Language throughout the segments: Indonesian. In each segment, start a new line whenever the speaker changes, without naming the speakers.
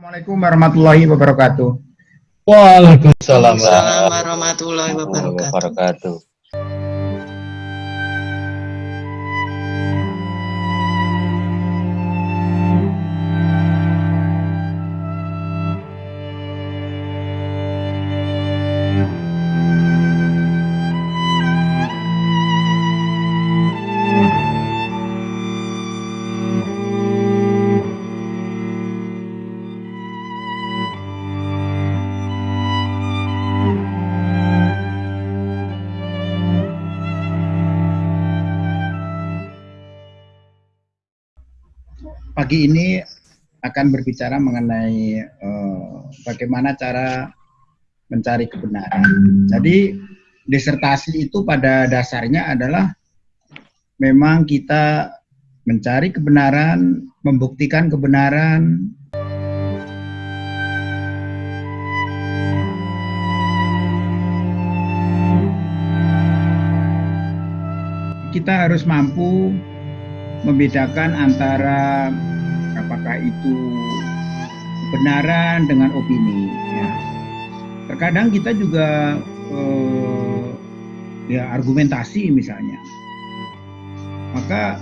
Assalamualaikum warahmatullahi wabarakatuh.
Waalaikumsalam
warahmatullahi wabarakatuh.
Pagi ini akan berbicara mengenai uh, bagaimana cara mencari kebenaran. Jadi disertasi itu pada dasarnya adalah memang kita mencari kebenaran, membuktikan kebenaran, kita harus mampu membedakan antara apakah itu kebenaran dengan opini. Ya. Terkadang kita juga eh, ya argumentasi misalnya, maka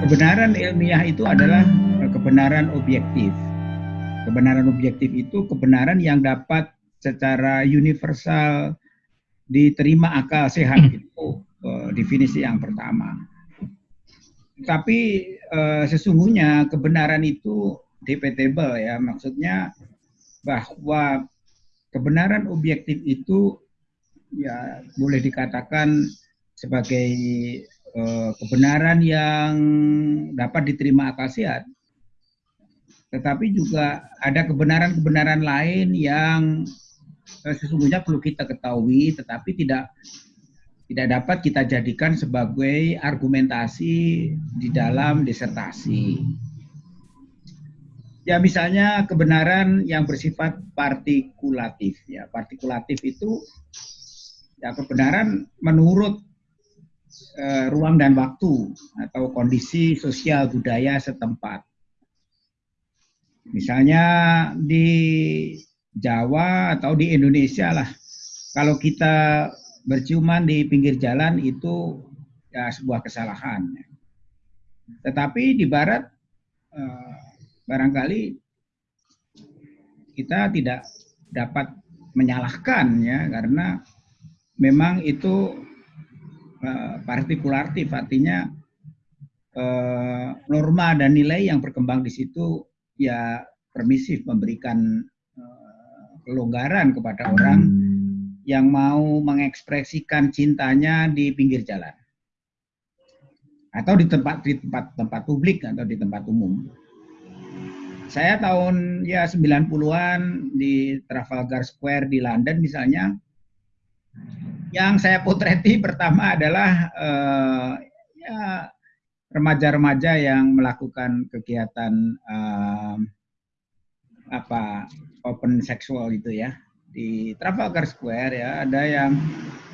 kebenaran ilmiah itu adalah kebenaran objektif. Kebenaran objektif itu kebenaran yang dapat secara universal diterima akal sehat itu eh, definisi yang pertama. Tapi uh, sesungguhnya kebenaran itu debatable ya, maksudnya bahwa kebenaran objektif itu ya boleh dikatakan sebagai uh, kebenaran yang dapat diterima akal sehat. Tetapi juga ada kebenaran-kebenaran lain yang uh, sesungguhnya perlu kita ketahui tetapi tidak tidak dapat kita jadikan sebagai argumentasi di dalam disertasi. Ya misalnya kebenaran yang bersifat partikulatif ya. Partikulatif itu ya kebenaran menurut eh, ruang dan waktu atau kondisi sosial budaya setempat. Misalnya di Jawa atau di Indonesia lah. Kalau kita berciuman di pinggir jalan itu ya sebuah kesalahan. Tetapi di barat eh, barangkali kita tidak dapat menyalahkan ya karena memang itu eh, partikulatif artinya eh, norma dan nilai yang berkembang di situ ya permisif memberikan kelonggaran kepada orang yang mau mengekspresikan cintanya di pinggir jalan atau di tempat di tempat tempat publik atau di tempat umum. Saya tahun ya 90-an di Trafalgar Square di London misalnya yang saya potreti pertama adalah eh, ya remaja-remaja yang melakukan kegiatan eh, apa open seksual itu ya di Trafalgar Square ya ada yang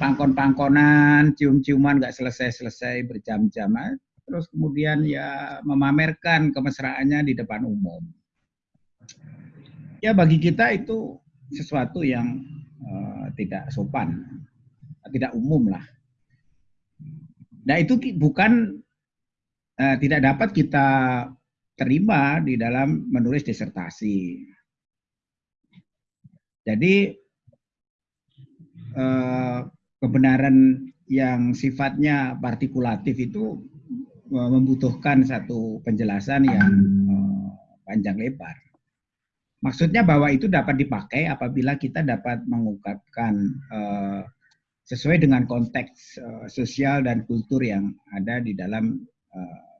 pangkon-pangkonan, cium-ciuman nggak selesai-selesai berjam-jam, terus kemudian ya memamerkan kemesraannya di depan umum. Ya bagi kita itu sesuatu yang uh, tidak sopan, tidak umum lah. Nah itu bukan uh, tidak dapat kita terima di dalam menulis disertasi. Jadi eh, kebenaran yang sifatnya partikulatif itu eh, membutuhkan satu penjelasan yang eh, panjang lebar. Maksudnya bahwa itu dapat dipakai apabila kita dapat mengungkapkan sesuai dengan konteks sosial dan kultur yang ada di dalam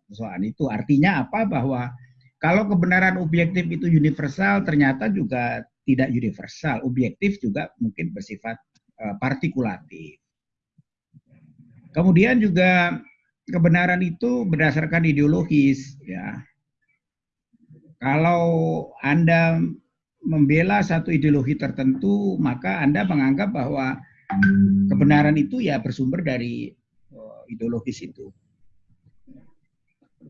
persoalan itu. Artinya apa? Bahwa kalau kebenaran objektif itu universal, ternyata juga tidak universal, objektif juga mungkin bersifat uh, partikulatif. Kemudian juga kebenaran itu berdasarkan ideologis ya. Kalau Anda membela satu ideologi tertentu, maka Anda menganggap bahwa kebenaran itu ya bersumber dari uh, ideologis itu.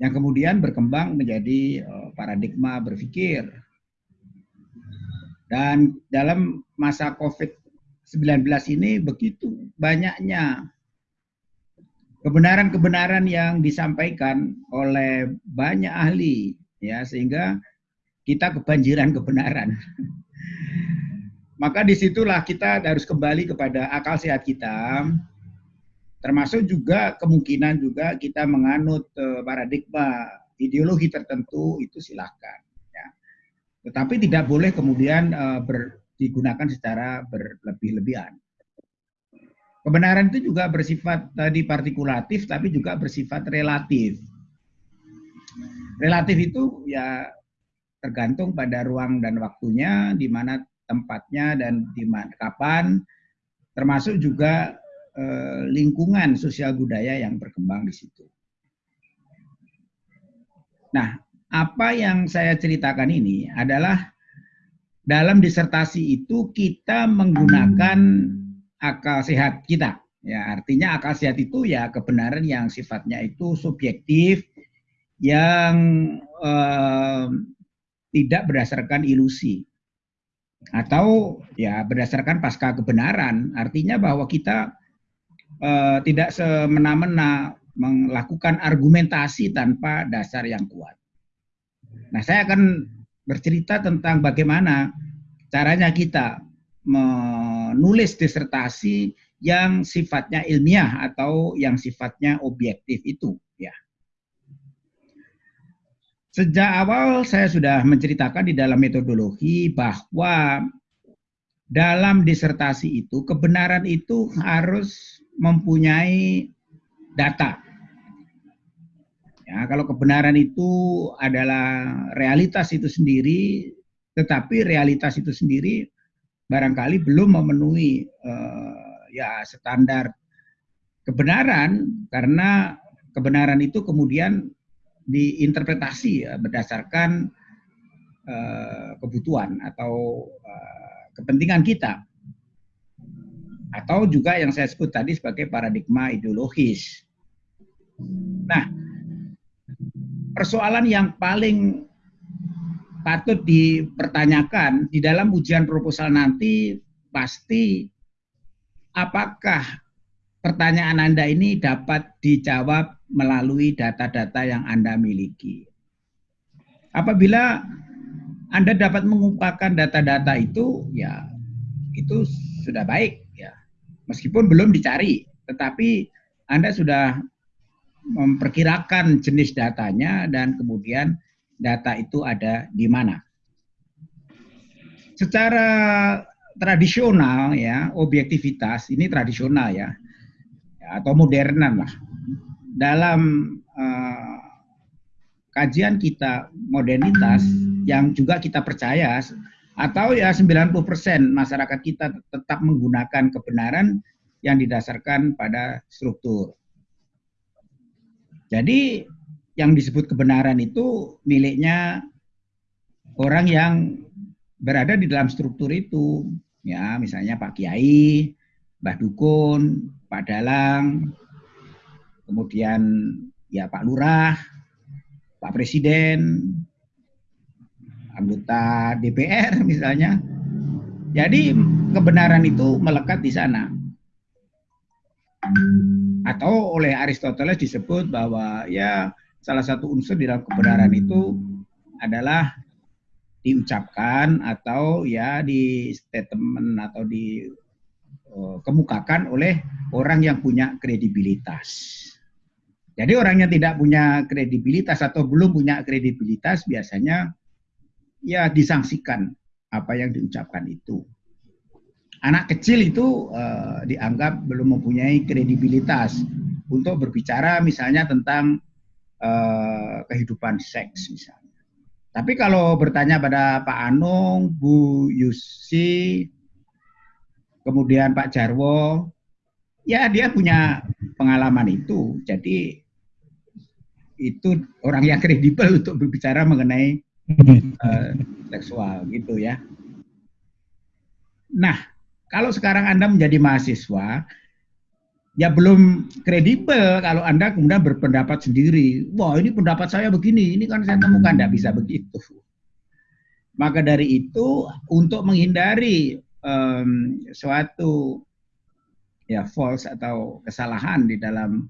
yang kemudian berkembang menjadi uh, paradigma berpikir. Dan dalam masa COVID-19 ini begitu banyaknya kebenaran-kebenaran yang disampaikan oleh banyak ahli ya sehingga kita kebanjiran kebenaran. Maka di situlah kita harus kembali kepada akal sehat kita, termasuk juga kemungkinan juga kita menganut eh, paradigma ideologi tertentu itu silahkan. Tetapi tidak boleh kemudian uh, ber, digunakan secara berlebih-lebihan. Kebenaran itu juga bersifat tadi partikulatif, tapi juga bersifat relatif. Relatif itu ya tergantung pada ruang dan waktunya, di mana tempatnya dan di mana kapan, termasuk juga eh, lingkungan sosial budaya yang berkembang di situ. Nah, apa yang saya ceritakan ini adalah dalam disertasi itu kita menggunakan akal sehat kita. Ya, artinya akal sehat itu ya kebenaran yang sifatnya itu subjektif, yang eh, tidak berdasarkan ilusi atau ya berdasarkan pasca kebenaran artinya bahwa kita uh, tidak semena-mena melakukan argumentasi tanpa dasar yang kuat. Nah, saya akan bercerita tentang bagaimana caranya kita menulis disertasi yang sifatnya ilmiah atau yang sifatnya objektif itu. Sejak awal saya sudah menceritakan di dalam metodologi bahwa dalam disertasi itu kebenaran itu harus mempunyai data. Ya, kalau kebenaran itu adalah realitas itu sendiri, tetapi realitas itu sendiri barangkali belum memenuhi uh, ya standar kebenaran karena kebenaran itu kemudian diinterpretasi ya, berdasarkan uh, kebutuhan atau uh, kepentingan kita atau juga yang saya sebut tadi sebagai paradigma ideologis. Nah, persoalan yang paling patut dipertanyakan di dalam ujian proposal nanti pasti apakah pertanyaan Anda ini dapat dijawab melalui data-data yang Anda miliki. Apabila Anda dapat mengumpulkan data-data itu, ya itu sudah baik ya. Meskipun belum dicari, tetapi Anda sudah memperkirakan jenis datanya dan kemudian data itu ada di mana. Secara tradisional ya, objektivitas ini tradisional ya atau modernan lah. Dalam uh, kajian kita modernitas yang juga kita percaya atau ya 90% masyarakat kita tetap menggunakan kebenaran yang didasarkan pada struktur. Jadi yang disebut kebenaran itu miliknya orang yang berada di dalam struktur itu. Ya, misalnya Pak Kiai, Mbah Dukun, Pak Dalang, kemudian ya Pak Lurah, Pak Presiden, anggota DPR misalnya. Jadi kebenaran itu melekat di sana. Atau oleh Aristoteles disebut bahwa ya salah satu unsur di dalam kebenaran itu adalah diucapkan atau ya di statement atau di Eh, kemukakan oleh orang yang punya kredibilitas. Jadi orang yang tidak punya kredibilitas atau belum punya kredibilitas biasanya ya disangsikan apa yang diucapkan itu. Anak kecil itu uh, dianggap belum mempunyai kredibilitas untuk berbicara misalnya tentang uh, kehidupan seks misalnya. Tapi kalau bertanya pada Pak Anung, Bu Yusi, kemudian Pak Jarwo, ya dia punya pengalaman itu. Jadi itu orang yang kredibel untuk berbicara mengenai uh, seksual gitu ya. Nah, kalau sekarang Anda menjadi mahasiswa, ya belum kredibel kalau Anda kemudian berpendapat sendiri. Wah ini pendapat saya begini, ini kan saya temukan tidak bisa begitu. Maka dari itu untuk menghindari um, suatu ya false atau kesalahan di dalam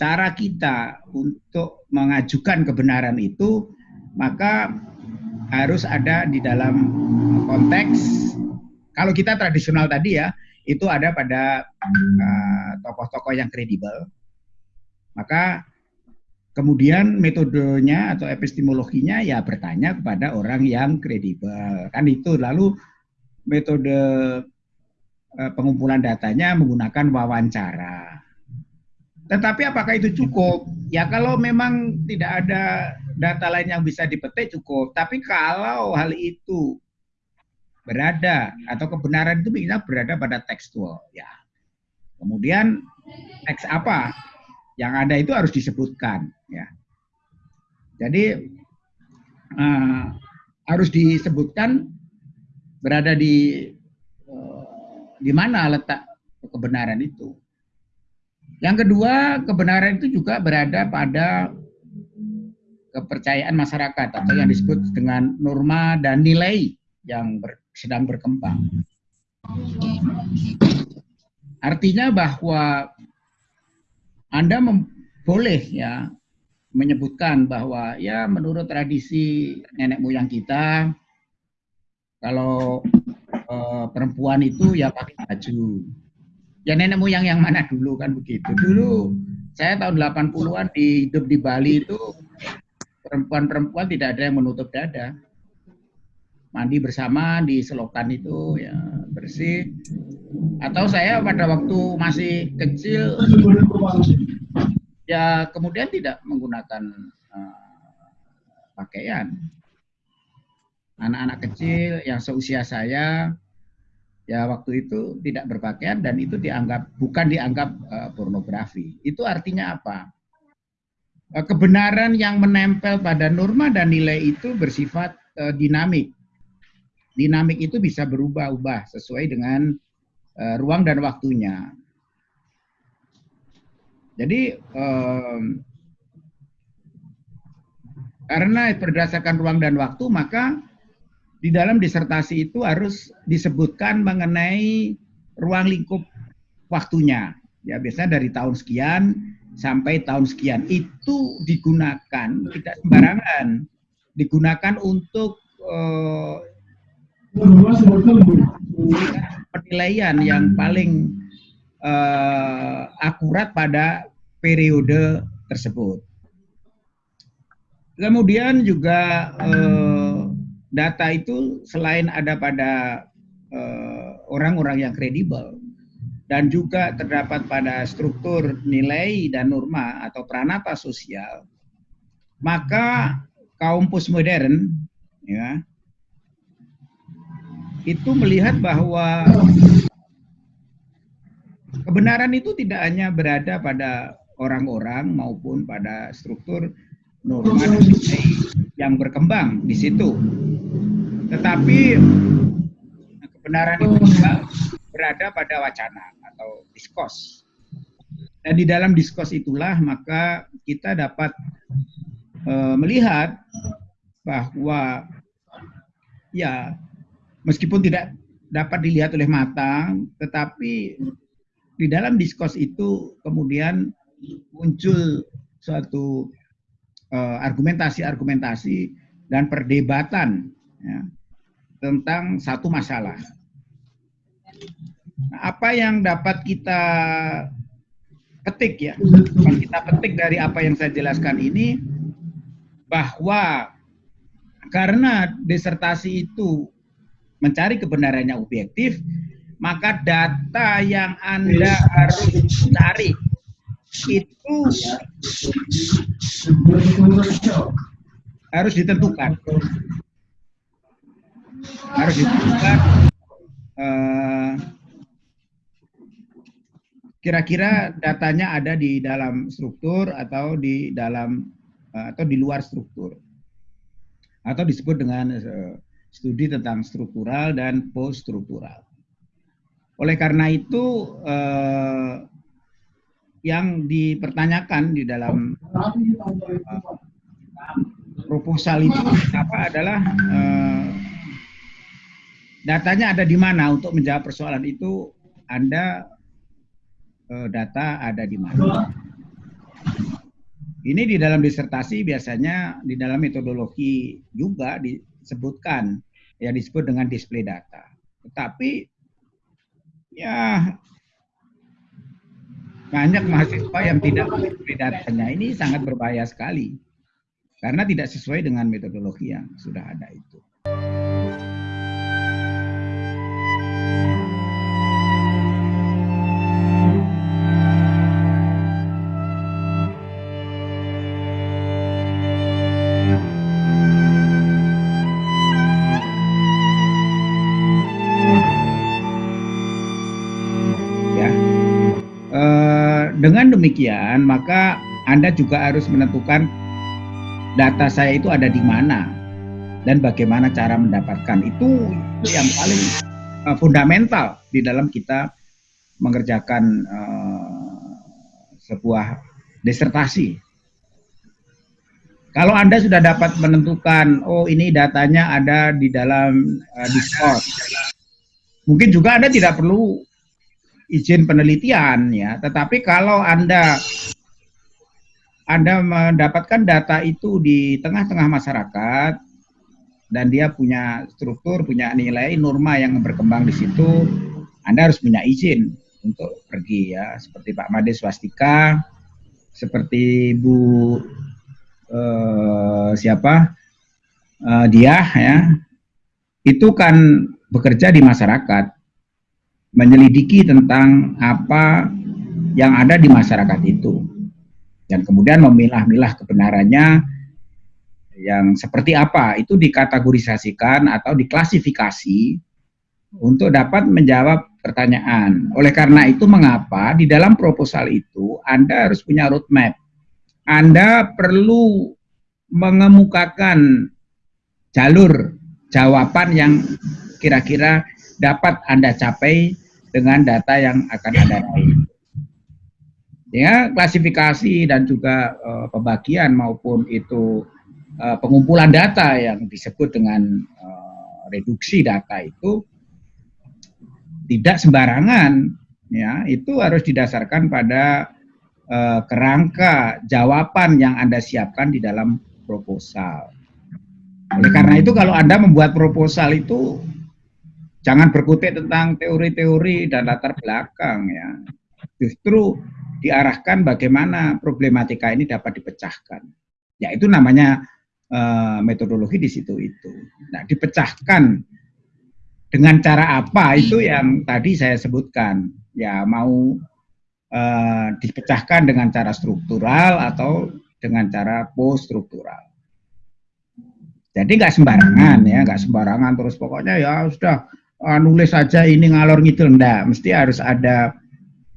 cara kita untuk mengajukan kebenaran itu, maka harus ada di dalam konteks kalau kita tradisional tadi ya itu ada pada uh, tokoh-tokoh yang kredibel. Maka kemudian metodenya atau epistemologinya ya bertanya kepada orang yang kredibel. Kan itu lalu metode uh, pengumpulan datanya menggunakan wawancara. Tetapi apakah itu cukup? Ya kalau memang tidak ada data lain yang bisa dipetik cukup. Tapi kalau hal itu berada atau kebenaran itu bisa berada pada tekstual ya. Kemudian teks apa yang ada itu harus disebutkan ya. Jadi uh, harus disebutkan berada di uh, di mana letak kebenaran itu. Yang kedua, kebenaran itu juga berada pada kepercayaan masyarakat atau yang disebut dengan norma dan nilai yang ber, sedang berkembang. Artinya bahwa Anda boleh ya menyebutkan bahwa ya menurut tradisi nenek moyang kita kalau e, perempuan itu ya pakai baju. Ya nenek moyang yang mana dulu kan begitu. Dulu saya tahun 80-an di hidup di Bali itu perempuan-perempuan tidak ada yang menutup dada mandi bersama di selokan itu ya bersih. Atau saya pada waktu masih kecil ya kemudian tidak menggunakan uh, pakaian. Anak-anak kecil yang seusia saya ya waktu itu tidak berpakaian dan itu dianggap bukan dianggap uh, pornografi. Itu artinya apa? Uh, kebenaran yang menempel pada norma dan nilai itu bersifat uh, dinamik dinamik itu bisa berubah-ubah sesuai dengan uh, ruang dan waktunya. Jadi um, karena berdasarkan ruang dan waktu maka di dalam disertasi itu harus disebutkan mengenai ruang lingkup waktunya. Ya biasanya dari tahun sekian sampai tahun sekian itu digunakan tidak sembarangan, digunakan untuk uh, penilaian yang paling uh, akurat pada periode tersebut. Kemudian juga uh, data itu selain ada pada eh, orang-orang uh, yang kredibel dan juga terdapat pada struktur nilai dan norma atau pranata sosial, maka kaum postmodern ya itu melihat bahwa kebenaran itu tidak hanya berada pada orang-orang maupun pada struktur norma yang berkembang di situ. Tetapi kebenaran itu juga berada pada wacana atau diskos. Dan di dalam diskos itulah maka kita dapat e, melihat bahwa ya meskipun tidak dapat dilihat oleh mata, tetapi di dalam diskos itu kemudian muncul suatu uh, argumentasi-argumentasi dan perdebatan ya, tentang satu masalah. Nah, apa yang dapat kita petik ya, kita petik dari apa yang saya jelaskan ini, bahwa karena disertasi itu mencari kebenarannya objektif, maka data yang Anda harus cari itu harus ditentukan. Harus ditentukan eh, kira-kira uh, datanya ada di dalam struktur atau di dalam uh, atau di luar struktur atau disebut dengan uh, studi tentang struktural dan post struktural. Oleh karena itu eh, yang dipertanyakan di dalam uh, proposal itu apa adalah uh, datanya ada di mana untuk menjawab persoalan itu Anda uh, data ada di mana. Ini di dalam disertasi biasanya di dalam metodologi juga disebutkan ya disebut dengan display data. Tetapi ya banyak mahasiswa yang tidak display datanya ini sangat berbahaya sekali karena tidak sesuai dengan metodologi yang sudah ada itu. Demikian, maka Anda juga harus menentukan data saya itu ada di mana dan bagaimana cara mendapatkan itu yang paling uh, fundamental di dalam kita mengerjakan uh, sebuah disertasi. Kalau Anda sudah dapat menentukan, oh ini datanya ada di dalam uh, Discord, mungkin juga Anda tidak perlu izin penelitian ya. Tetapi kalau Anda Anda mendapatkan data itu di tengah-tengah masyarakat dan dia punya struktur, punya nilai norma yang berkembang di situ, Anda harus punya izin untuk pergi ya. Seperti Pak Made Swastika, seperti Bu eh, siapa eh, dia ya, itu kan bekerja di masyarakat menyelidiki tentang apa yang ada di masyarakat itu dan kemudian memilah-milah kebenarannya yang seperti apa itu dikategorisasikan atau diklasifikasi untuk dapat menjawab pertanyaan. Oleh karena itu mengapa di dalam proposal itu Anda harus punya roadmap. Anda perlu mengemukakan jalur jawaban yang kira-kira dapat Anda capai dengan data yang akan Anda raih. Ya, klasifikasi dan juga uh, pembagian maupun itu uh, pengumpulan data yang disebut dengan uh, reduksi data itu tidak sembarangan ya, itu harus didasarkan pada uh, kerangka jawaban yang Anda siapkan di dalam proposal. Oleh karena itu kalau Anda membuat proposal itu Jangan berkutik tentang teori-teori dan latar belakang ya. Justru diarahkan bagaimana problematika ini dapat dipecahkan. Ya itu namanya uh, metodologi di situ itu. Nah, dipecahkan dengan cara apa itu yang tadi saya sebutkan. Ya mau uh, dipecahkan dengan cara struktural atau dengan cara post struktural. Jadi nggak sembarangan ya, nggak sembarangan terus pokoknya ya sudah uh, nulis saja ini ngalor ngidul enggak, mesti harus ada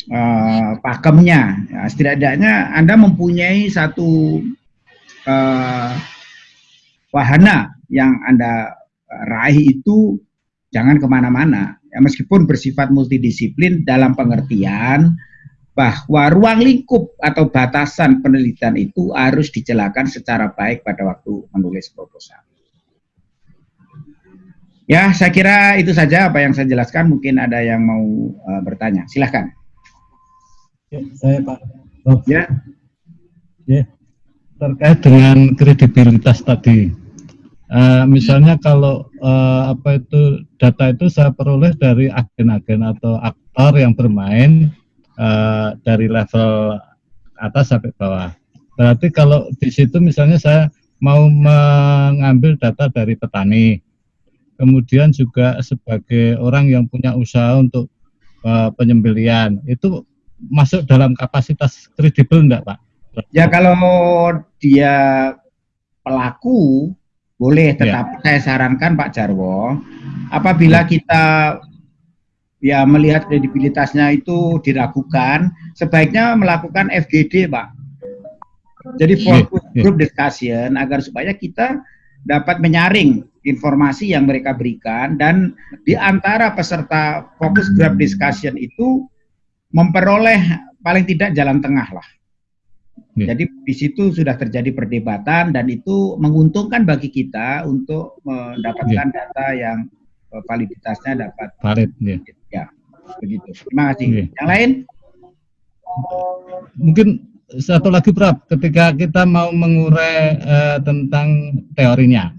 uh, pakemnya. Ya, setidaknya Anda mempunyai satu uh, wahana yang Anda raih itu jangan ke mana-mana. Ya, meskipun bersifat multidisiplin dalam pengertian bahwa ruang lingkup atau batasan penelitian itu harus dijelaskan secara baik pada waktu menulis proposal. Ya, saya kira itu saja apa yang saya jelaskan. Mungkin ada yang mau uh, bertanya. Silahkan.
Ya, saya Pak. Oh. Ya. Ya. Terkait dengan kredibilitas tadi. Uh, misalnya kalau uh, apa itu data itu saya peroleh dari agen-agen atau aktor yang bermain uh, dari level atas sampai bawah. Berarti kalau di situ misalnya saya mau mengambil data dari petani, kemudian juga sebagai orang yang punya usaha untuk uh, penyembelian itu masuk dalam kapasitas kredibel enggak Pak?
Ya kalau dia pelaku boleh, ya. tetapi ya. saya sarankan Pak Jarwo, apabila ya. kita ya melihat kredibilitasnya itu diragukan, sebaiknya melakukan FGD Pak. Jadi ya, fokus ya. group discussion agar supaya kita dapat menyaring informasi yang mereka berikan dan di antara peserta fokus group discussion itu memperoleh paling tidak jalan tengah lah. Yeah. Jadi di situ sudah terjadi perdebatan dan itu menguntungkan bagi kita untuk mendapatkan yeah. data yang uh, validitasnya dapat
valid. Yeah.
Ya, begitu. Terima kasih. Yeah. Yang lain?
Mungkin satu lagi Prof, ketika kita mau mengurai uh, tentang teorinya,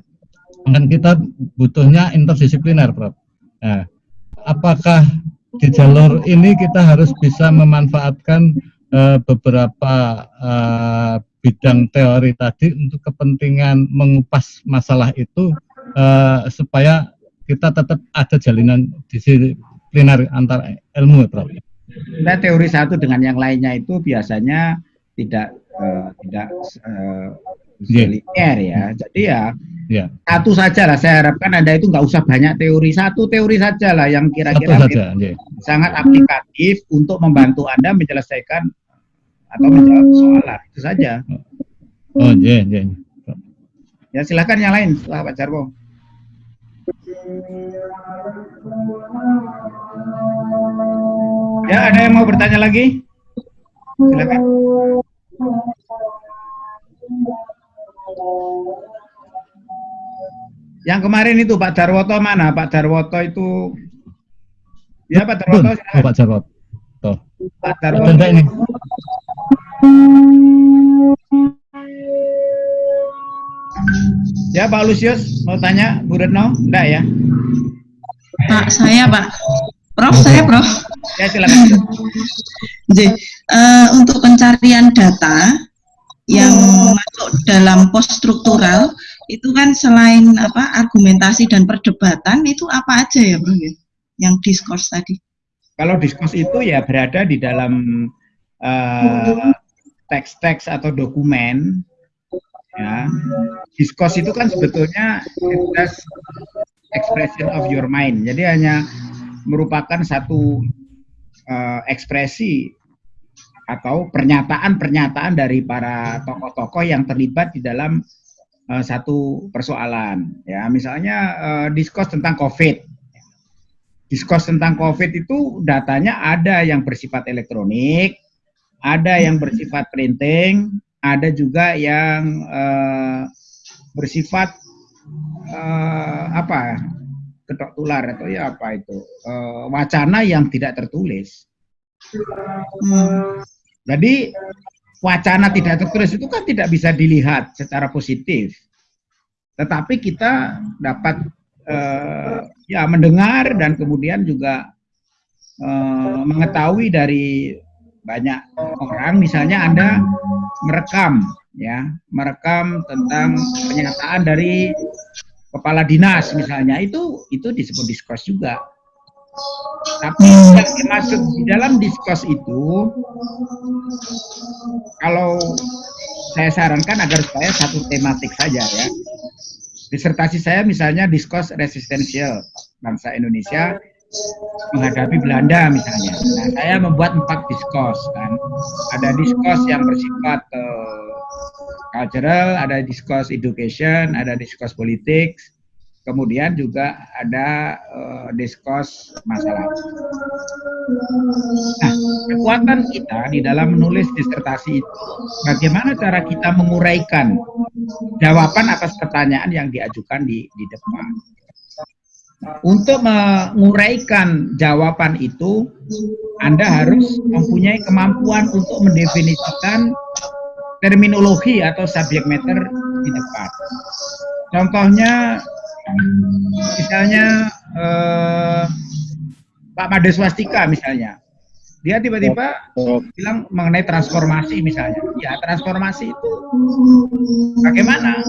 kan kita butuhnya interdisipliner Prof. Nah, apakah di jalur ini kita harus bisa memanfaatkan uh, beberapa uh, bidang teori tadi untuk kepentingan mengupas masalah itu uh, supaya kita tetap ada jalinan disipliner antar ilmu, Prof.
Nah, teori satu dengan yang lainnya itu biasanya tidak uh, tidak uh, yeah. linear ya. Jadi ya yeah. satu saja lah. Saya harapkan anda itu nggak usah banyak teori, satu teori saja lah yang kira-kira yeah. sangat aplikatif untuk membantu anda menyelesaikan atau menjawab soalan itu saja.
Oh iya, yeah, yeah.
Ya silakan yang lain setelah Pak Jarwo. Ya ada yang mau bertanya lagi? Silakan. Yang kemarin itu Pak Darwoto mana? Pak Darwoto itu Ya Pak Darwoto.
Oh, Pak Darwoto.
Pak Darwoto. ini. Ya Pak Lusius mau tanya Bu Retno? Enggak ya?
Pak saya Pak. Prof saya Prof.
Ya silakan.
Jadi, uh, untuk pencarian data yang masuk dalam post struktural itu kan selain apa argumentasi dan perdebatan itu apa aja ya Bro ya? Yang diskurs tadi.
Kalau diskurs itu ya berada di dalam uh, teks-teks atau dokumen ya diskurs itu kan sebetulnya just expression of your mind jadi hanya merupakan satu uh, ekspresi atau pernyataan-pernyataan dari para tokoh-tokoh yang terlibat di dalam uh, satu persoalan ya. Misalnya uh, diskurs tentang covid. Diskurs tentang covid itu datanya ada yang bersifat elektronik ada yang bersifat printing, ada juga yang uh, bersifat uh, apa ketok tular atau ya apa itu uh, wacana yang tidak tertulis. Hmm. Jadi wacana tidak tertulis itu kan tidak bisa dilihat secara positif, tetapi kita dapat uh, ya mendengar dan kemudian juga uh, mengetahui dari banyak orang misalnya Anda merekam ya, merekam tentang pernyataan dari kepala dinas misalnya itu itu disebut diskurs juga. Tapi yang dimaksud di dalam diskurs itu kalau saya sarankan agar supaya satu tematik saja ya. Disertasi saya misalnya diskurs resistensial bangsa Indonesia menghadapi Belanda misalnya. Nah, saya membuat empat diskos kan. Ada diskos yang bersifat uh, cultural, ada diskos education, ada diskos politik, kemudian juga ada uh, masalah. Nah, kekuatan kita di dalam menulis disertasi itu, bagaimana cara kita menguraikan jawaban atas pertanyaan yang diajukan di, di depan. Untuk menguraikan jawaban itu, Anda harus mempunyai kemampuan untuk mendefinisikan terminologi atau subject matter di depan. Contohnya, misalnya eh, Pak Mades Swastika misalnya, dia tiba-tiba bilang mengenai transformasi misalnya. Ya, transformasi itu bagaimana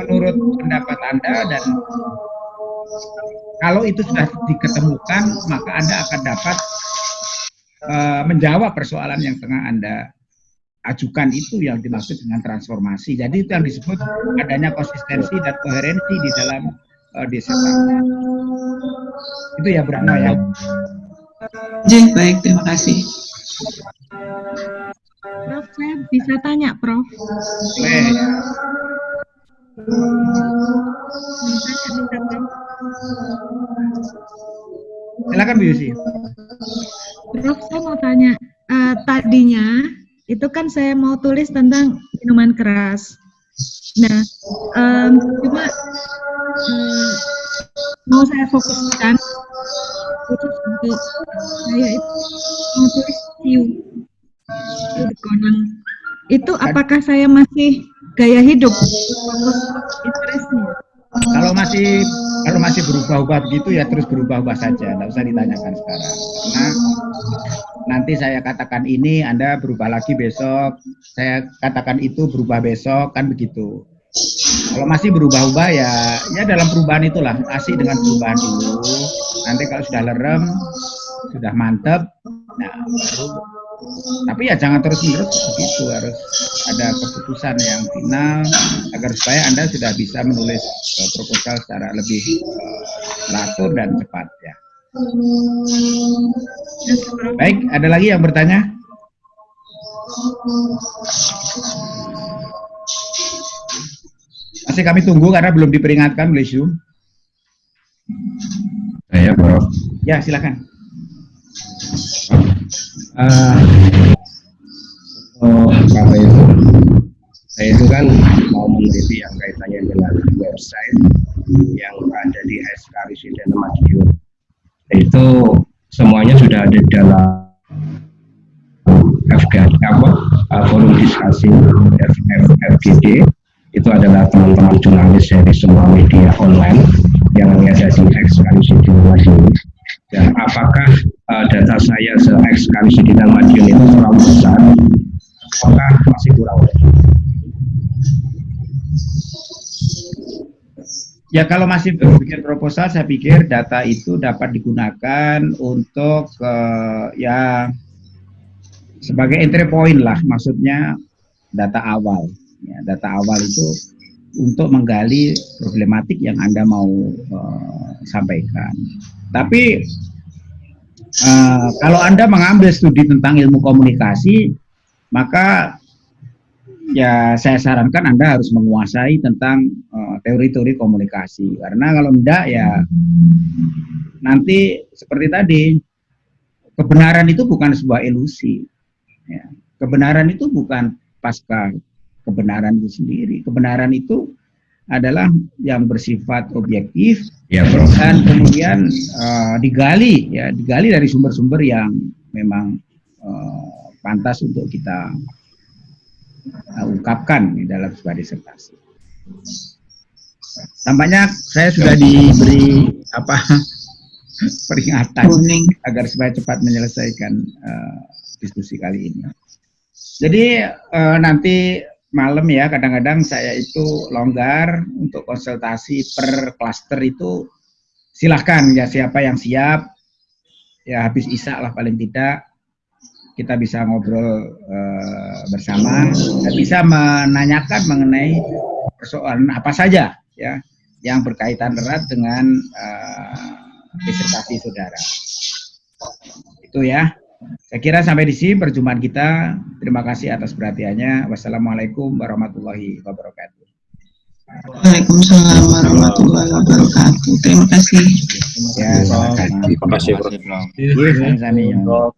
menurut pendapat Anda dan kalau itu sudah diketemukan, maka Anda akan dapat uh, menjawab persoalan yang tengah Anda ajukan itu yang dimaksud dengan transformasi. Jadi itu yang disebut adanya konsistensi dan koherensi di dalam uh, disertasi. Itu ya Brahma ya.
Jadi baik, terima kasih.
Prof, saya bisa tanya, Prof. Boleh.
Silakan Bu Yusi.
Prof, saya mau tanya, uh, tadinya itu kan saya mau tulis tentang minuman keras. Nah, um, cuma um, mau saya fokuskan khusus untuk saya itu mau tulis siu. Itu apakah saya masih gaya hidup?
Kalau masih kalau masih berubah-ubah begitu ya terus berubah-ubah saja, tidak usah ditanyakan sekarang. Karena nanti saya katakan ini, Anda berubah lagi besok, saya katakan itu berubah besok, kan begitu. Kalau masih berubah-ubah ya, ya dalam perubahan itulah, asik dengan perubahan dulu. Nanti kalau sudah lerem, sudah mantep, nah baru tapi ya jangan terus menerus begitu harus ada keputusan yang final agar supaya anda sudah bisa menulis uh, proposal secara lebih uh, teratur dan cepat ya baik ada lagi yang bertanya? Masih kami tunggu karena belum diperingatkan oleh Zoom.
Ya bro.
Ya silakan.
Uh, oh, apa itu saya itu kan mau meneliti yang kaitannya dengan website yang ada di SK Residen Madiun itu semuanya sudah ada dalam FG apa? Uh, forum diskusi FGD itu adalah teman-teman jurnalis dari semua media online yang ada di Residen Madiun dan apakah uh, data saya se-ekskali dan Madiun itu terlalu besar? Apakah masih kurang
Ya kalau masih berpikir proposal, saya pikir data itu dapat digunakan untuk uh, ya sebagai entry point lah, maksudnya data awal. Ya, data awal itu untuk menggali problematik yang anda mau uh, sampaikan. Tapi uh, kalau Anda mengambil studi tentang ilmu komunikasi, maka ya saya sarankan Anda harus menguasai tentang eh, teori-teori komunikasi. Karena kalau tidak ya nanti seperti tadi, kebenaran itu bukan sebuah ilusi. Ya. Kebenaran itu bukan pasca kebenaran itu sendiri. Kebenaran itu adalah yang bersifat objektif ya, bro. dan kemudian uh, digali ya digali dari sumber-sumber yang memang uh, pantas untuk kita uh, ungkapkan di dalam sebuah disertasi. Tampaknya saya sudah diberi apa peringatan agar supaya cepat menyelesaikan uh, diskusi kali ini. Jadi uh, nanti malam ya kadang-kadang saya itu longgar untuk konsultasi per klaster itu silahkan ya siapa yang siap ya habis isak lah paling tidak. Kita bisa ngobrol uh, bersama. Dan bisa menanyakan mengenai persoalan apa saja ya yang berkaitan erat dengan uh, disertasi saudara itu ya saya kira sampai di sini perjumpaan kita. Terima kasih atas perhatiannya. Wassalamualaikum warahmatullahi wabarakatuh.
Waalaikumsalam warahmatullahi wabarakatuh. Terima kasih.
Ya,
Terima kasih.
Terima kasih, Bro.